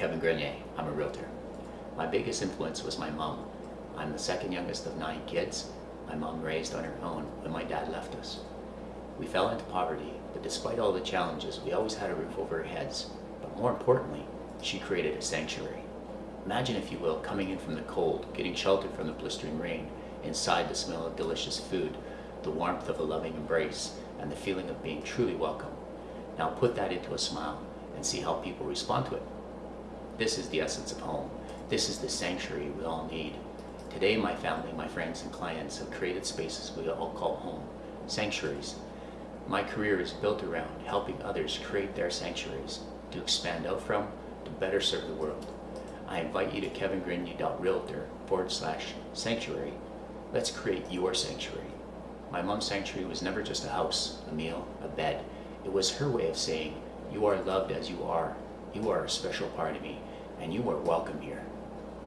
Kevin Grenier. I'm a realtor. My biggest influence was my mom. I'm the second youngest of nine kids. My mom raised on her own when my dad left us. We fell into poverty, but despite all the challenges, we always had a roof over our heads. But more importantly, she created a sanctuary. Imagine, if you will, coming in from the cold, getting sheltered from the blistering rain, inside the smell of delicious food, the warmth of a loving embrace, and the feeling of being truly welcome. Now put that into a smile and see how people respond to it. This is the essence of home. This is the sanctuary we all need. Today, my family, my friends, and clients have created spaces we all call home, sanctuaries. My career is built around helping others create their sanctuaries to expand out from, to better serve the world. I invite you to kevingrenier.realtor forward slash sanctuary. Let's create your sanctuary. My mom's sanctuary was never just a house, a meal, a bed. It was her way of saying, You are loved as you are. You are a special part of me, and you are welcome here.